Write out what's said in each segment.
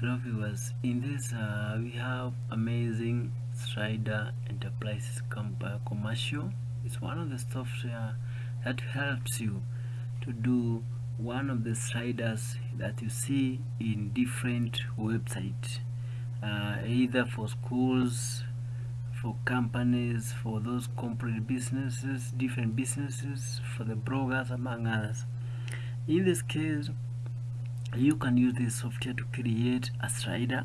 hello viewers in this uh, we have amazing slider enterprises uh, commercial. It's one of the software that helps you to do one of the sliders that you see in different websites uh, either for schools for companies for those corporate businesses different businesses for the bloggers among others. In this case you can use this software to create a slider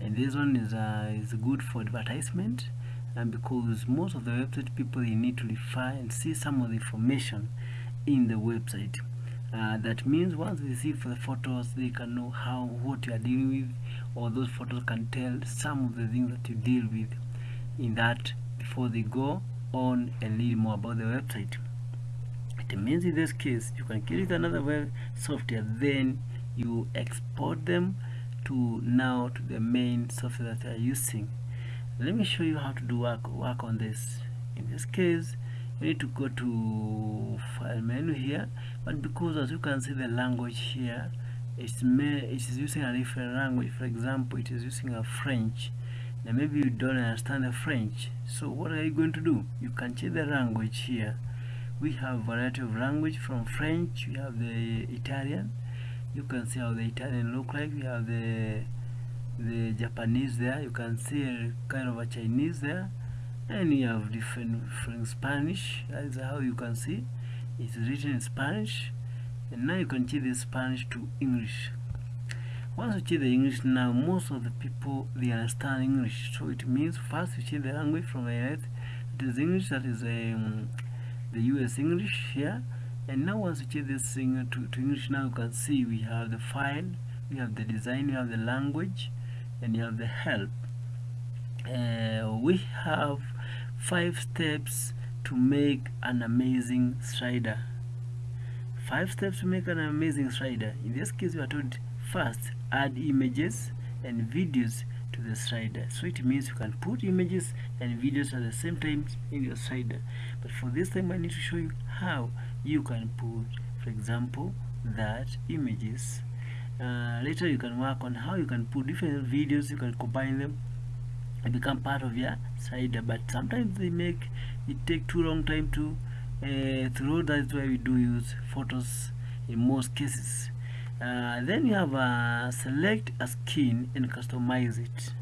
and this one is uh, is good for advertisement and because most of the website people they need to refer and see some of the information in the website. Uh, that means once they see for the photos they can know how what you are dealing with or those photos can tell some of the things that you deal with in that before they go on and read more about the website. It means in this case you can create another web software then you export them to now to the main software that you are using. Let me show you how to do work work on this. In this case you need to go to file menu here but because as you can see the language here it's it is using a different language. For example it is using a French. Now maybe you don't understand the French. So what are you going to do? You can change the language here. We have variety of language from French. We have the Italian you can see how the Italian look like we have the the Japanese there you can see a kind of a Chinese there and you have different from Spanish that is how you can see. It's written in Spanish and now you can change the Spanish to English. Once you change the English now most of the people they understand English. So it means first you change the language from the it is English that is um, the US English here and now once you change this thing to, to English now you can see we have the file we have the design we have the language and you have the help. Uh, we have five steps to make an amazing slider. Five steps to make an amazing slider. In this case we are told first add images and videos to the slider. So it means you can put images and videos at the same time in your slider. But for this time I need to show you how you can put for example that images. Uh, later you can work on how you can put different videos you can combine them and become part of your slider but sometimes they make it take too long time to uh, that's why we do use photos in most cases. Uh, then you have uh, select a skin and customize it.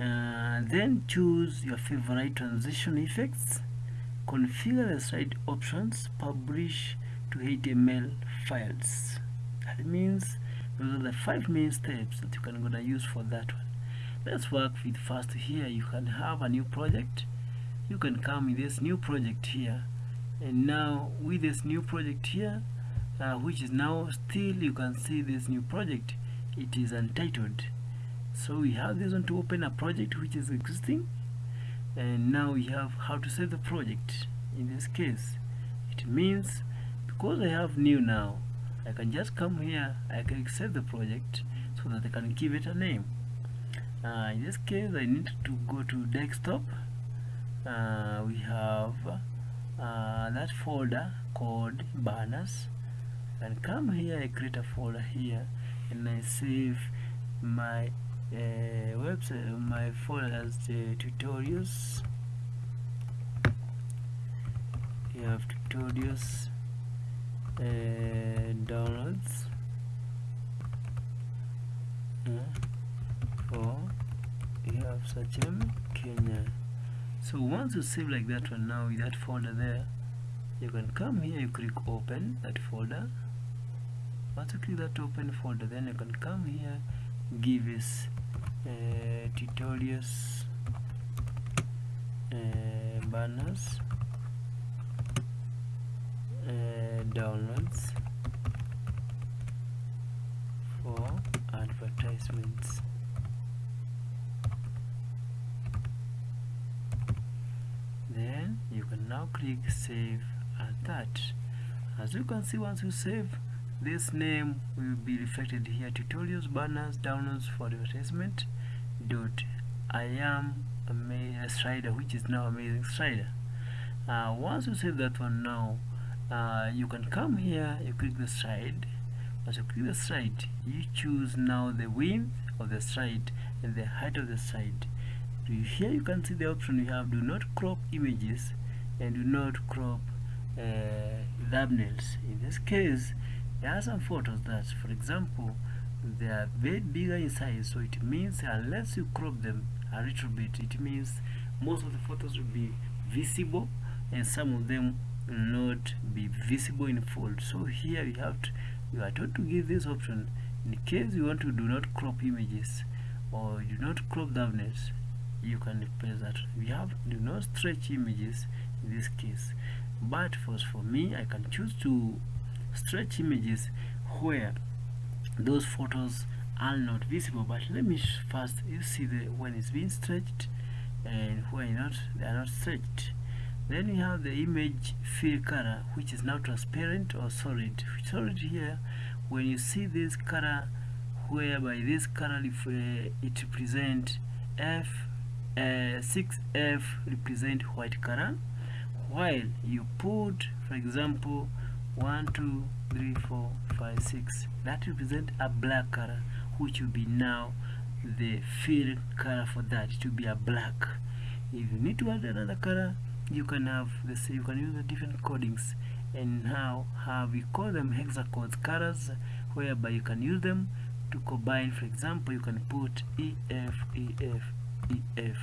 Uh, then choose your favorite transition effects configure the slide options publish to HTML files. That means those are the five main steps that you can gonna use for that one. Let's work with first here you can have a new project. You can come with this new project here. And now with this new project here uh, which is now still you can see this new project. It is untitled. So we have this one to open a project which is existing and now we have how to save the project. In this case it means because I have new now I can just come here I can save the project so that I can give it a name. Uh, in this case I need to go to desktop. Uh, we have uh, that folder called banners. And come here I create a folder here and I save my uh, website uh, my folder as the tutorials. You have tutorials and downloads. For you have such Kenya uh, so once you save like that one now with that folder there you can come here you click open that folder. Once you click that open folder then you can come here give us uh, tutorials. Uh, banners. Uh, downloads. For advertisements. Then you can now click save as that as you can see once you save this name will be reflected here. Tutorials banners downloads for advertisement dot i am a slider which is now amazing slider uh, once you save that one now uh, you can come here you click the slide as you click the slide you choose now the width of the slide and the height of the slide here you can see the option you have do not crop images and do not crop uh, thumbnails. In this case there are some photos that for example they are very bigger in size. So it means unless you crop them a little bit it means most of the photos will be visible and some of them will not be visible in full. So here you have to you are told to give this option. In case you want to do not crop images or do not crop thumbnails you can press that. We have do not stretch images in this case. But for, for me I can choose to stretch images where those photos are not visible but let me first you see the when it's being stretched and when not they are not stretched. Then you have the image fill color which is now transparent or solid. Solid here when you see this color whereby this color if uh, it represent f uh, 6f represent white color while you put for example 1 2 3 4 5 6 that represent a black color which will be now the fill color for that to be a black. If you need to add another color you can have the same you can use the different codings and now have we call them hexacodes colors whereby you can use them to combine for example you can put ef ef ef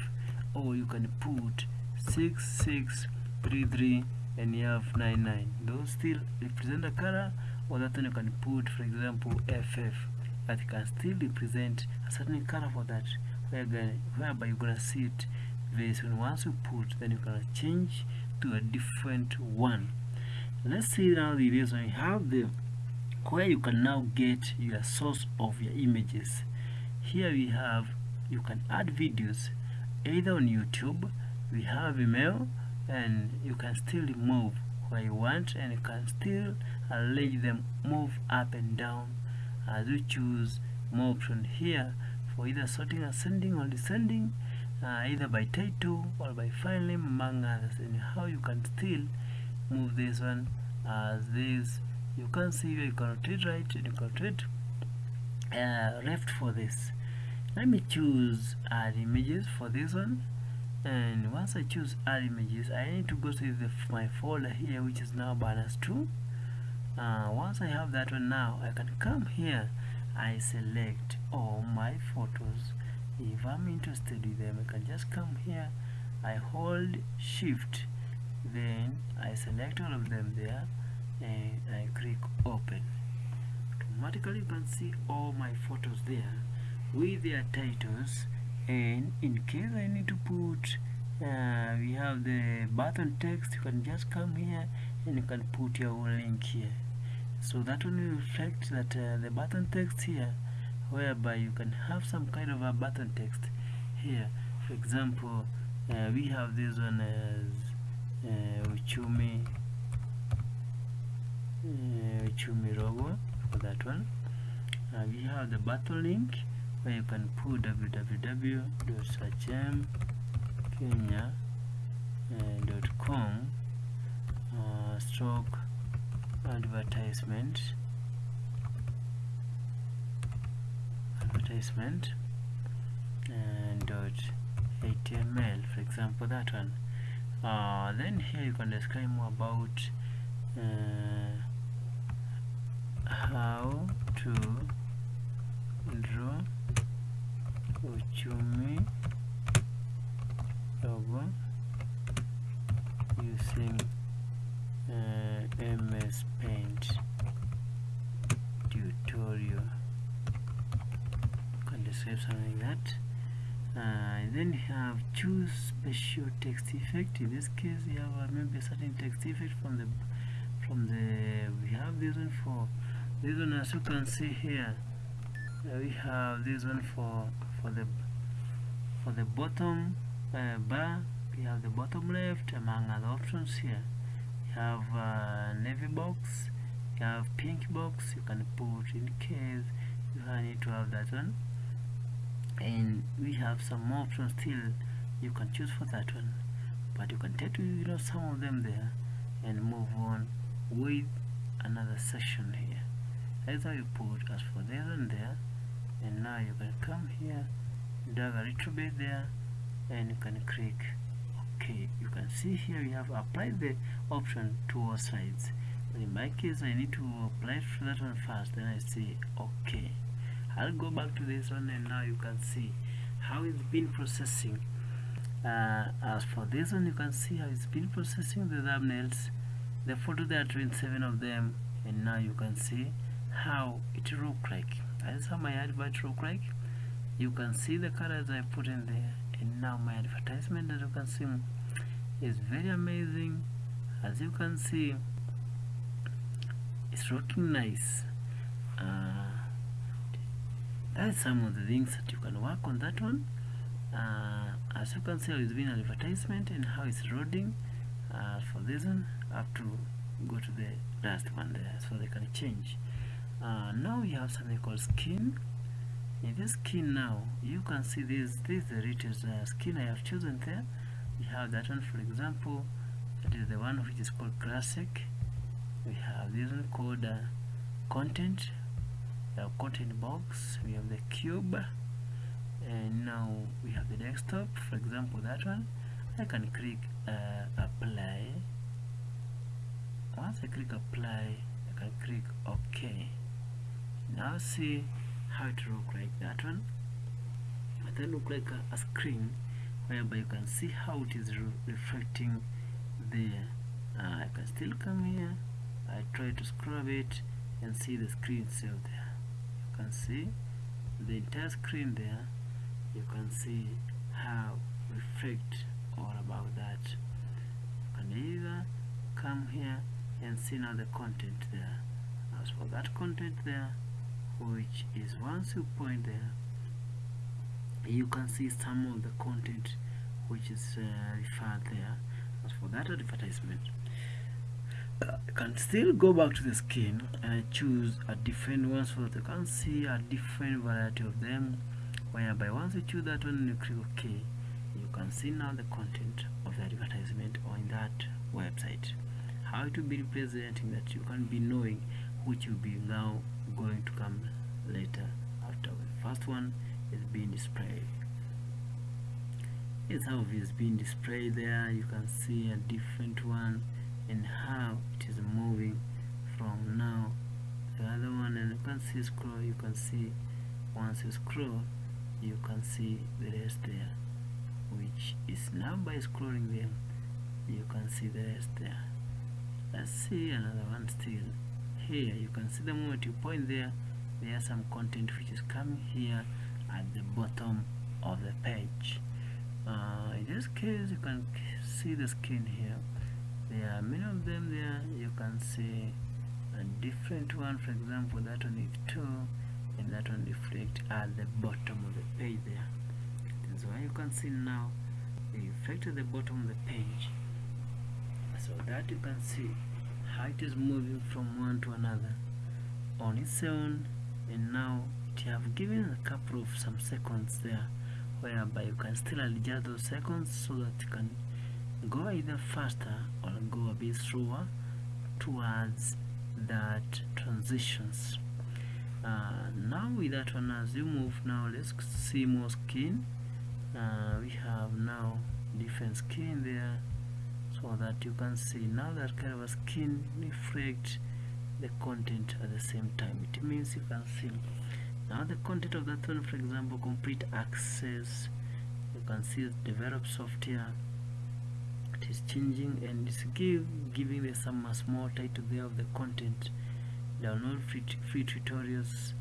or you can put 6633 and you have 99 those still represent a color or that one you can put for example ff that can still represent a certain color for that. Whereby you're gonna see it very soon once you put then you can change to a different one. Let's see now the reason you have the where you can now get your source of your images. Here we have you can add videos either on YouTube we have email and you can still move where you want and you can still arrange them move up and down. As you choose more option here for either sorting ascending or descending uh, either by title or by file name among others. And how you can still move this one as this you can see you can rotate right and you can rotate uh, left for this. Let me choose add images for this one and once I choose add images I need to go to the, my folder here which is now banners 2 uh, once I have that one now I can come here. I select all my photos. If I'm interested in them I can just come here. I hold shift then I select all of them there and I click open. Automatically you can see all my photos there with their titles and in case I need to put uh, we have the button text you can just come here and you can put your link here. So that will reflect that uh, the button text here whereby you can have some kind of a button text here. For example uh, we have this one as uh, Uchumi uh, Uchumi logo for that one. Uh, we have the button link where you can put www.sachem.kenya.com uh, stroke advertisement. Advertisement and dot html for example that one. Uh, then here you can describe more about uh, how to draw logo using uh, MS Paint tutorial. Can describe something like that? Uh, then you have choose special text effect. In this case you have uh, maybe a certain text effect from the from the we have this one for this one as you can see here we have this one for for the for the bottom uh, bar. We have the bottom left among other options here. You have uh, navy box you have pink box you can put in case you need to have that one. And we have some more options still you can choose for that one. But you can take you know some of them there and move on with another section here. That's how you put as for this one there and now you can come here drag a little bit there and you can click OK. You can see here you have applied the option to all sides. But in my case I need to apply to that one first then I say OK. I'll go back to this one and now you can see how it's been processing. Uh, as for this one you can see how it's been processing the thumbnails the photo there are 27 of them and now you can see how it look like how my advert look like you can see the colors I put in there. And now my advertisement as you can see is very amazing. As you can see it's looking nice. Uh, that's some of the things that you can work on that one. Uh, as you can see it's been an advertisement and how it's loading. Uh, for this one I have to go to the last one there so they can change uh, now we have something called skin. In this skin now you can see this this is the richest uh, skin I have chosen there. We have that one for example that is the one which is called classic. We have this one called uh, content. The content box we have the cube and now we have the desktop. For example that one I can click uh, apply. Once I click apply I can click OK now see how it look like that one. But that look like a, a screen whereby you can see how it is re reflecting there. Uh, I can still come here. I try to scrub it and see the screen itself there. You can see the entire screen there. You can see how reflect all about that. You can either come here and see now the content there. As for that content there which is once you point there you can see some of the content which is uh, referred there as for that advertisement. Uh, you can still go back to the skin and choose a different one so that you can see a different variety of them whereby once you choose that one you click OK. You can see now the content of the advertisement on that website. How to be representing that? You can be knowing which will be now going to come later after the first one is being displayed. It's how it is being displayed there. You can see a different one and how it is moving from now. The other one and you can see scroll you can see once you scroll you can see the rest there which is now by scrolling them you can see the rest there. Let's see another one still here you can see the moment you point there. There are some content which is coming here at the bottom of the page. Uh, in this case you can see the skin here. There are many of them there. You can see a different one for example that one is two and that one reflect at the bottom of the page there. That's why you can see now the effect at the bottom of the page. So that you can see it is moving from one to another on its own and now it have given a couple of some seconds there whereby you can still adjust those seconds so that you can go either faster or go a bit slower towards that transitions. Uh, now with that one as you move now let's see more skin. Uh, we have now different skin there so that you can see now that a skin reflect the content at the same time. It means you can see now the content of that one for example complete access. You can see develop software. It is changing and it's give giving the some small title there of the content. Download free, free tutorials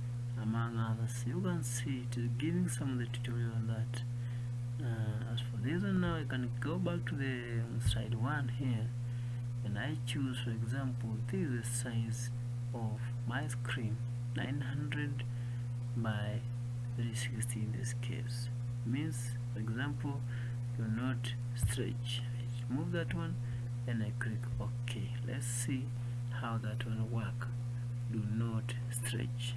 among others. You can see it is giving some of the tutorial on that uh, as for one now I can go back to the um, slide one here and I choose for example this is the size of my screen 900 by 360 in this case. Means for example do not stretch. Move that one and I click OK. Let's see how that one work. Do not stretch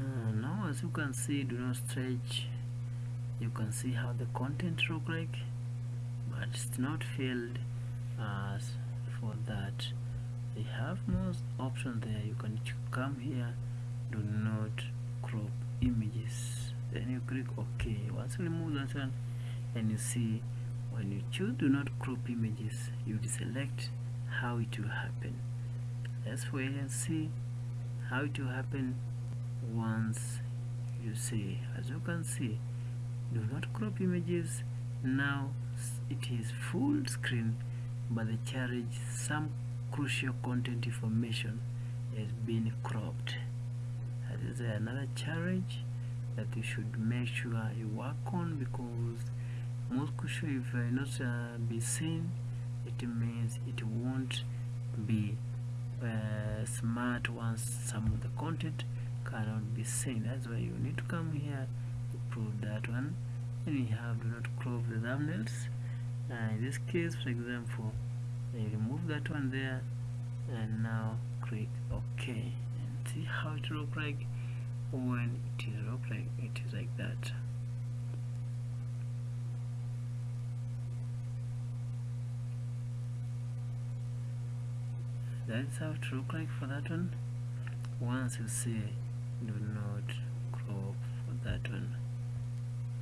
uh, now as you can see do not stretch. You can see how the content look like but it's not filled as for that. They have most options there. You can come here do not crop images. Then you click ok. Once you remove that one and you see when you choose do not crop images you select how it will happen. Let's wait and see how it will happen once you see as you can see do not crop images. Now it is full screen but the charge some crucial content information has been cropped. That is another challenge that you should make sure you work on because most crucial if uh, not uh, be seen it means it won't be uh, smart once some of the content cannot be seen that's why you need to come here to prove that one. And you have do not crop the thumbnails. Uh, in this case for example you remove that one there and now click ok and see how it look like. When it is look like it is like that. That's how it look like for that one. Once you see do not crop for that one.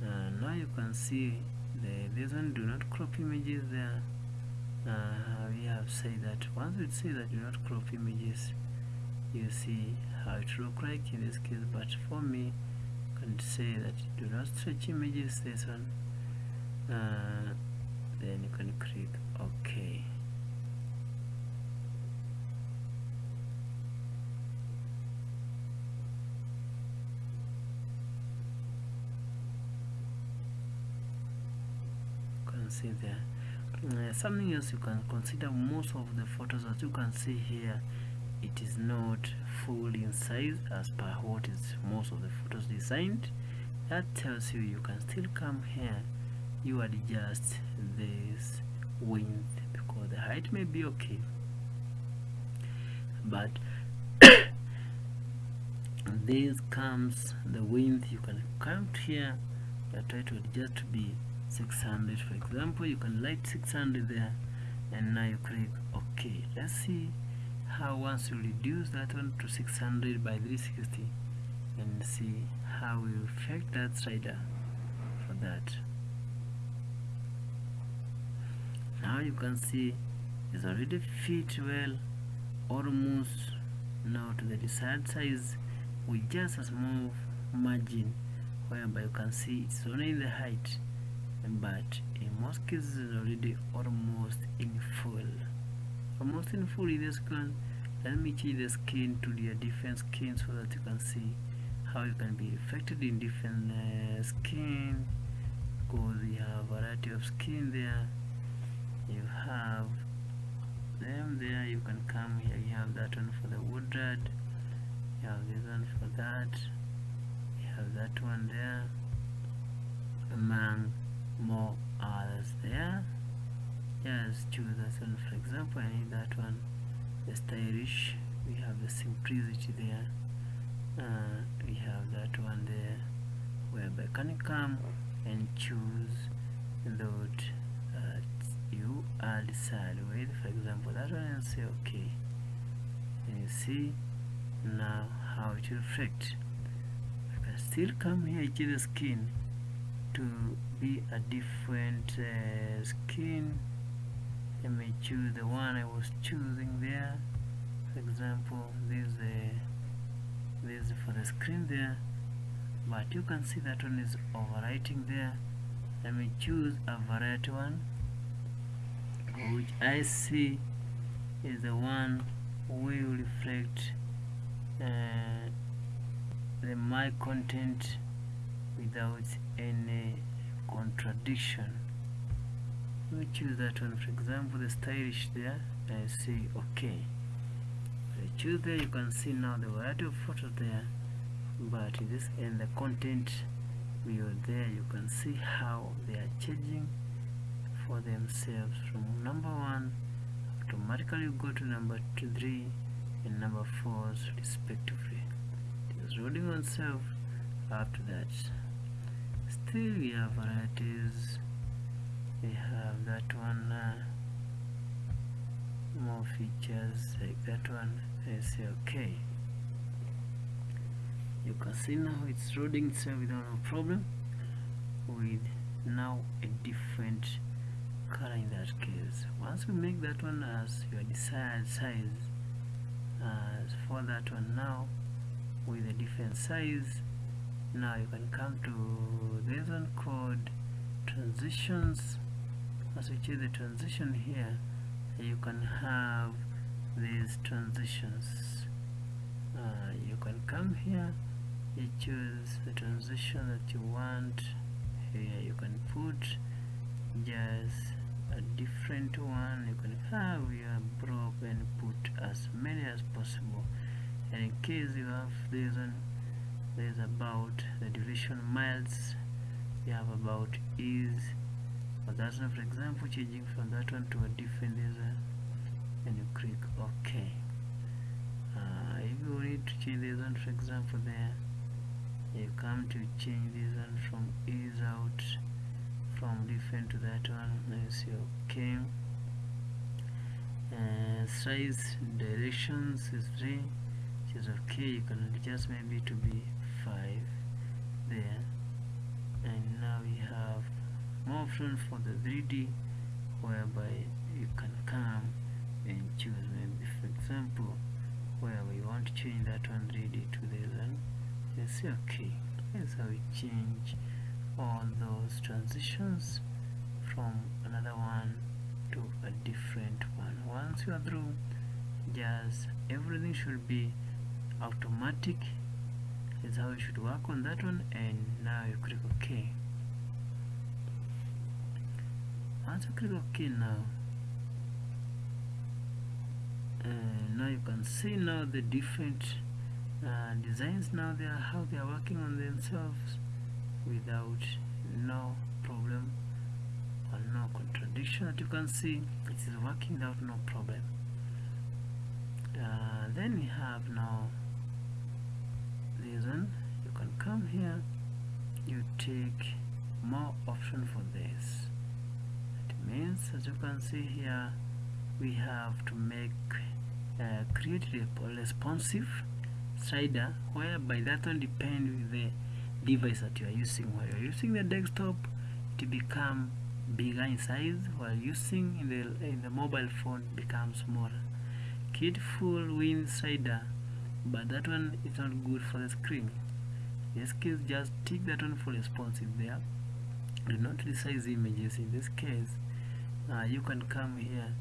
Uh, now you can see the this one do not crop images there. Uh, we have said that once we say that do not crop images you see how it look like in this case but for me I can say that do not stretch images this one. Uh, then you can click OK you can see there. Uh, something else you can consider most of the photos as you can see here it is not full in size as per what is most of the photos designed. That tells you you can still come here. You adjust this width because the height may be okay. But this comes the width you can come here and try to adjust to be 600 for example you can light 600 there and now you click ok. Let's see how once you reduce that one to 600 by 360 and see how we affect that slider for that. Now you can see it's already fit well almost. Now to the desired size with just a small margin whereby you can see it's only the height but in most cases it's already almost in full. Almost in full in this one let me change the skin to the different skin so that you can see how you can be affected in different uh, skin because you have a variety of skin there. You have them there you can come here you have that one for the wood woodred you have this one for that you have that one there among more others there. Just choose that one for example I need that one. The stylish we have the simplicity there. Uh, we have that one there whereby can you come and choose that you are decided with? For example that one and say okay. And you see now how it will reflect. I can still come here to the skin to be a different uh, skin. Let me choose the one I was choosing there. For example this uh, this for the screen there. But you can see that one is overwriting there. Let me choose a variety one which I see is the one will reflect uh, the my content without any contradiction. We choose that one. For example the stylish there I say okay. I choose there you can see now the variety of photos there but this and the content view there you can see how they are changing for themselves. From number one automatically you go to number two three and number four respectively. It is loading on self after that have varieties. We have that one uh, more features like that one I say okay. You can see now it's loading itself without no problem with now a different color in that case. Once we make that one as your desired size as for that one now with a different size now you can come to this one called transitions. As we choose the transition here you can have these transitions. Uh, you can come here you choose the transition that you want. Here you can put just a different one. You can have your block and put as many as possible. And in case you have this one there's about the division miles you have about is but that's not for example changing from that one to a different laser and you click ok. Uh, if you need to change this one for example there you come to change this one from is out from different to that one and you see okay uh, size directions is 3 which is okay you can adjust maybe to be 5 there. And now we have more option for the 3D whereby you can come and choose maybe for example where we want to change that one 3D to this one you say okay that's how we change all those transitions from another one to a different one. Once you are through just everything should be automatic is how you should work on that one and now you click ok. Once you click ok now uh, now you can see now the different uh, designs now they are how they are working on themselves without no problem or no contradiction that you can see. It is working without no problem. Uh, then we have now one you can come here you take more option for this. It means as you can see here we have to make uh, create a responsive slider whereby that one depend with the device that you are using. While you're using the desktop to become bigger in size. While using in the in the mobile phone becomes smaller kid full win slider but that one is not good for the screen. In this case just tick that one for responsive there do not resize images. In this case uh, you can come here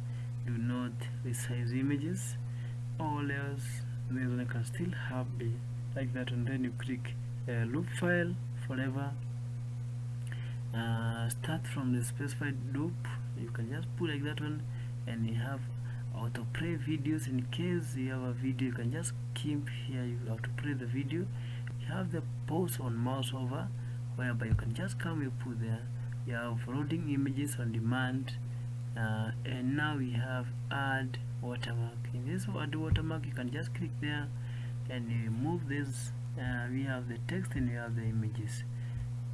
do not resize images or else this one can still have be like that and then you click uh, loop file forever. Uh, start from the specified loop. You can just put like that one and you have autoplay videos in case you have a video you can just keep here you have to play the video. You have the pause on mouse over whereby you can just come you put there you have loading images on demand uh, and now we have add watermark. In this add watermark you can just click there and you move this uh, we have the text and we have the images.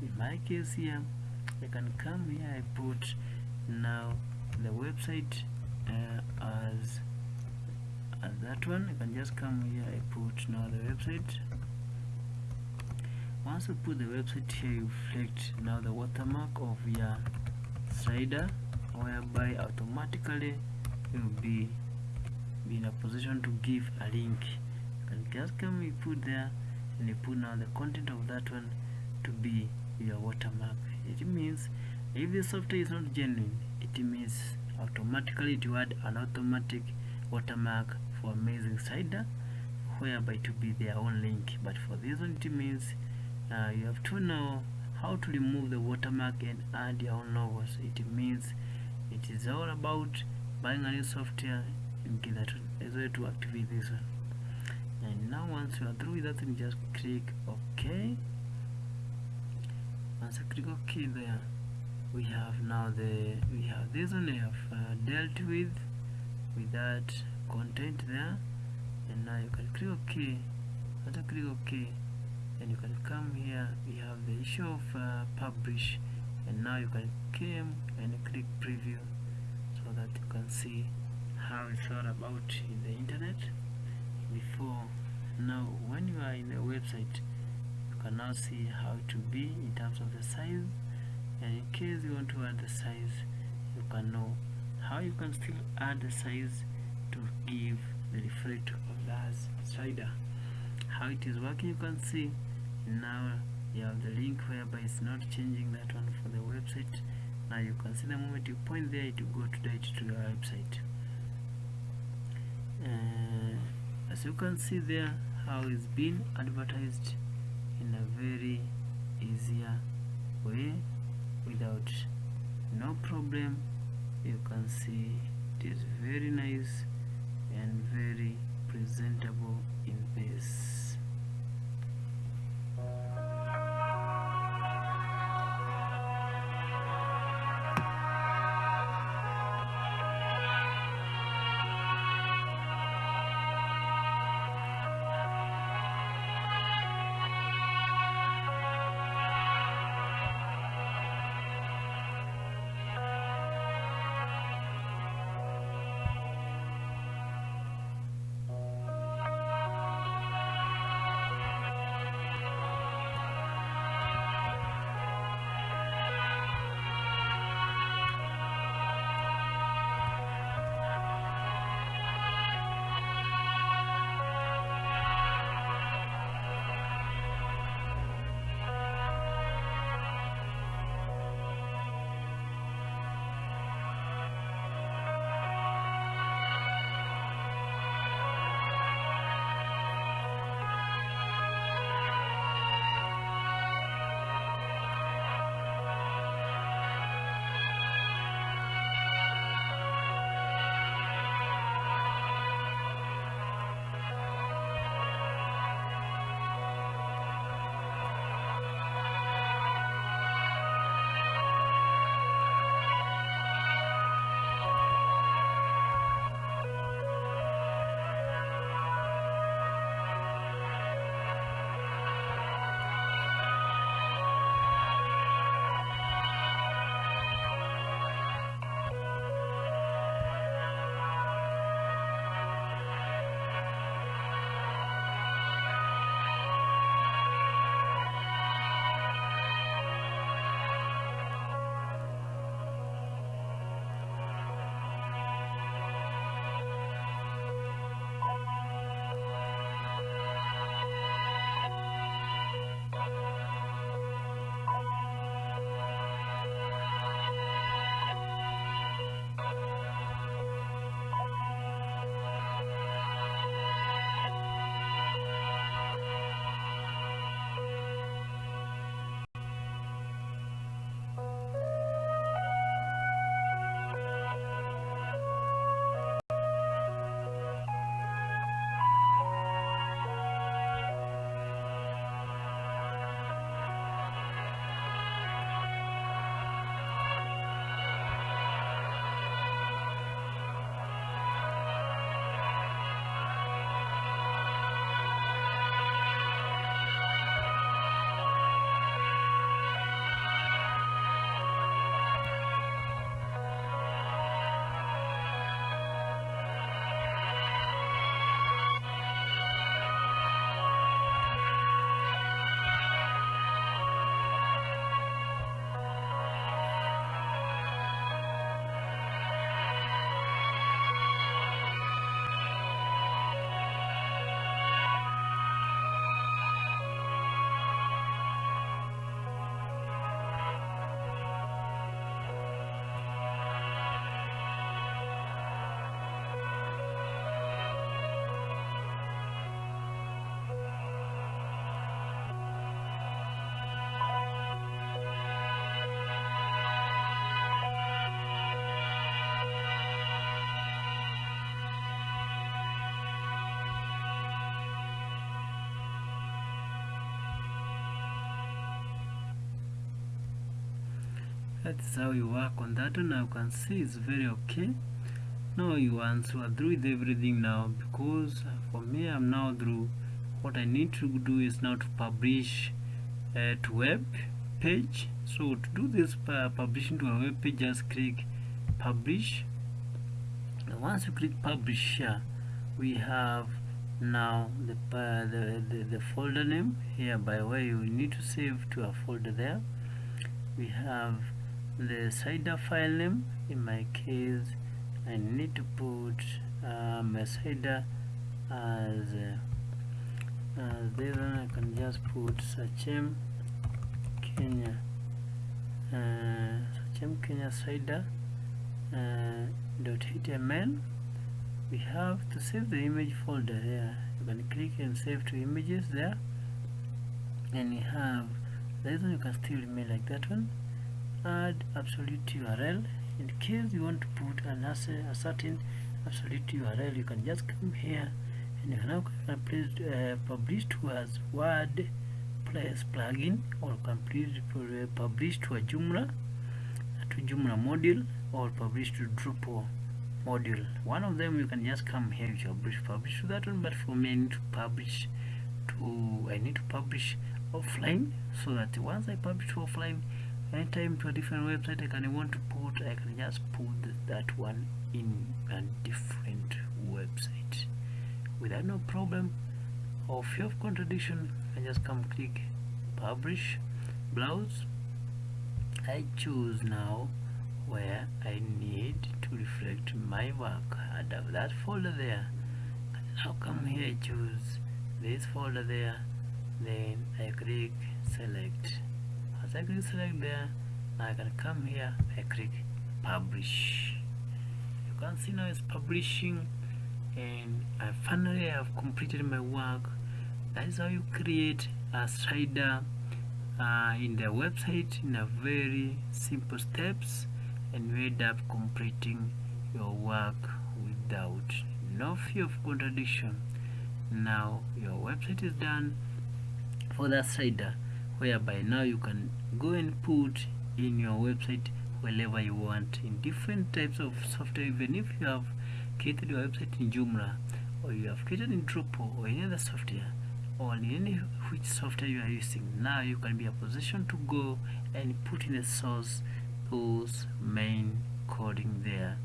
In my case here I can come here I put now the website uh, as as that one. You can just come here I put now the website. Once you put the website here you reflect now the watermark of your slider whereby automatically you'll be, be in a position to give a link. And just come you put there and you put now the content of that one to be your watermark. It means if the software is not genuine it means automatically to add an automatic watermark for amazing slider whereby to be their own link. But for this one it means uh, you have to know how to remove the watermark and add your own logos. It means it is all about buying a new software and get that as well to activate this one. And now once you are through with that you just click ok. Once I click ok there we have now the we have this one we have uh, dealt with with that content there. And now you can click ok. After click ok and you can come here. We have the issue of uh, publish. And now you can come and click preview so that you can see how it's all about in the internet. Before now when you are in the website you can now see how to be in terms of the size and in case you want to add the size you can know how you can still add the size to give the reflect of the slider how it is working you can see. Now you have the link whereby it's not changing that one for the website. Now you can see the moment you point there it will go to direct to your website. Uh, as you can see there how it's been advertised in a very easier way without no problem. You can see it is very nice and very presentable in this that's how you work on that now you can see it's very okay. Now you answer through with everything now because for me I'm now through. What I need to do is now to publish uh, to web page. So to do this uh, publishing to a web page just click publish. And once you click publish here we have now the, uh, the, the the folder name. Here by way you need to save to a folder there. We have the slider file name. In my case I need to put um, a slider as uh, as this one I can just put Sachem Kenya uh, Sachem Kenya slider uh, dot html we have to save the image folder here. You can click and save to images there. And you have this one you can still remain like that one add absolute URL in case you want to put an a certain absolute URL you can just come here and you can now place, uh, publish to as word plus plugin or complete uh, publish to a Joomla to Joomla module or publish to Drupal module. One of them you can just come here you publish publish to that one but for me I need to publish to I need to publish offline so that once I publish offline anytime to a different website I can want to put I can just put that one in a different website without no problem. Or fear of contradiction I just come click publish browse. I choose now where I need to reflect my work. And have that folder there. Now come here I choose this folder there. Then I click select I click select there. Now I can come here I click publish. You can see now it's publishing and I finally have completed my work. That is how you create a slider uh, in the website in a very simple steps and you end up completing your work without no fear of contradiction. Now your website is done for the slider whereby now you can go and put in your website wherever you want in different types of software. Even if you have created your website in Joomla or you have created in Drupal or any other software or any which software you are using now you can be a position to go and put in the source those main coding there.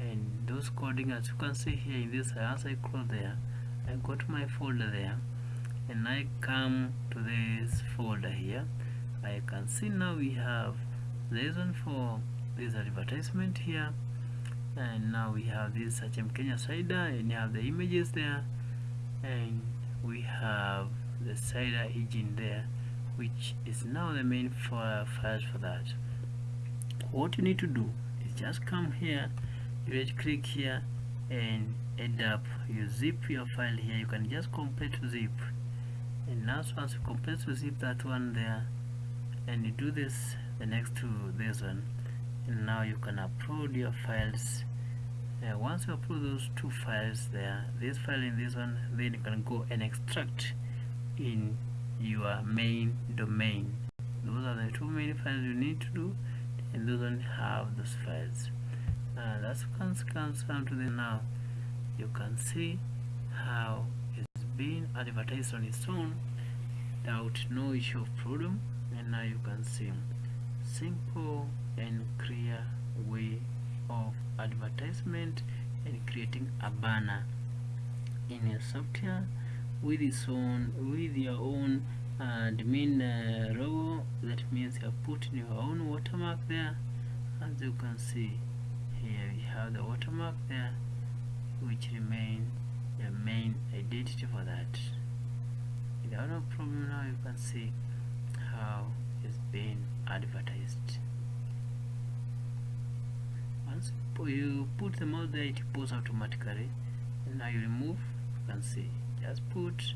And those coding as you can see here in this as I close there. I got my folder there and I come to this folder here I can see now we have this one for this advertisement here. And now we have this Sachem Kenya slider and you have the images there. And we have the slider engine there which is now the main file for that. What you need to do is just come here you right click here and end up. You zip your file here. You can just complete zip and now once you complete to zip that one there and you do this the next to this one and now you can upload your files. Uh, once you upload those two files there this file and this one then you can go and extract in your main domain. Those are the two main files you need to do and those one have those files. Uh, that's comes comes down to the now. You can see how being advertised on its own without no issue of problem and now you can see simple and clear way of advertisement and creating a banner in your software with its own with your own uh, admin uh, logo that means you have put in your own watermark there. As you can see here we have the watermark there which remain the main identity for that. Without no problem now you can see how it's being advertised. Once you put the mouse there it pulls automatically. And now you remove you can see just put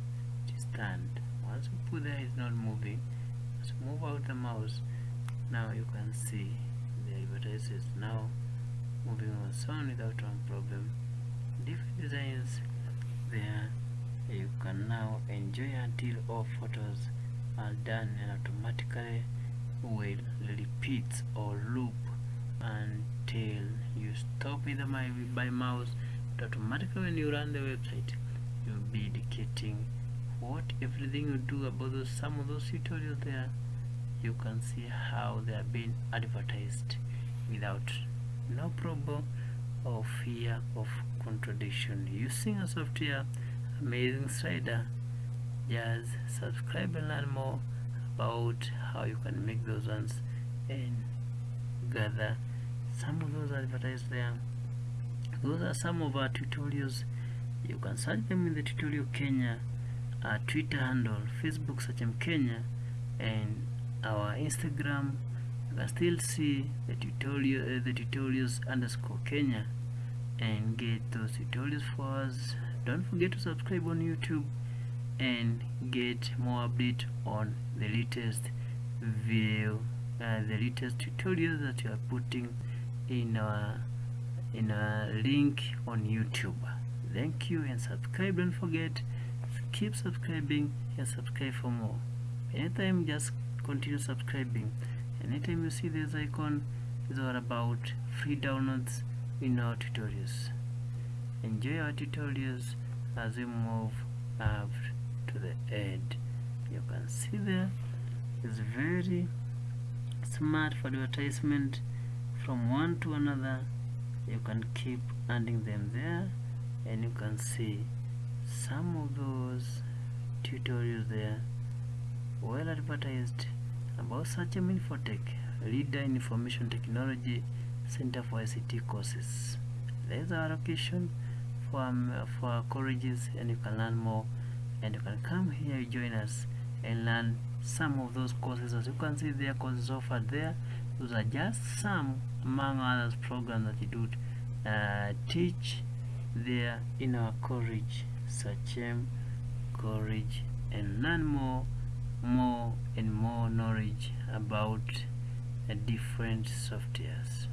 stand. Once you put there it's not moving. Just move out the mouse. Now you can see the advertisement is now moving on sound without one problem. Different designs there. You can now enjoy until all photos. Are done and automatically will repeat or loop until you stop with my by mouse. But automatically when you run the website you'll be indicating what everything you do about those some of those tutorials there. You can see how they are being advertised without no problem or fear of contradiction. Using a software amazing slider just subscribe and learn more about how you can make those ones and gather some of those advertised there. Those are some of our tutorials. You can search them in the tutorial Kenya our Twitter handle Facebook search them Kenya and our Instagram. You can still see the tutorial uh, the tutorials underscore Kenya and get those tutorials for us. Don't forget to subscribe on YouTube and get more update on the latest video uh, the latest tutorials that you are putting in our in a link on YouTube. Thank you and subscribe. Don't forget keep subscribing and subscribe for more. Anytime just continue subscribing. Anytime you see this icon is all about free downloads in our tutorials. Enjoy our tutorials as we move up to the end. You can see there is very smart for advertisement. From one to another you can keep adding them there. And you can see some of those tutorials there well advertised about Sachem Infotech, leader in information technology, Center for ICT courses. There's our location for, um, for colleges and you can learn more and you can come here join us and learn some of those courses. As you can see there courses offered there. Those are just some among others programs that you do uh, teach there in our college Sachem college and learn more more and more knowledge about uh, different softwares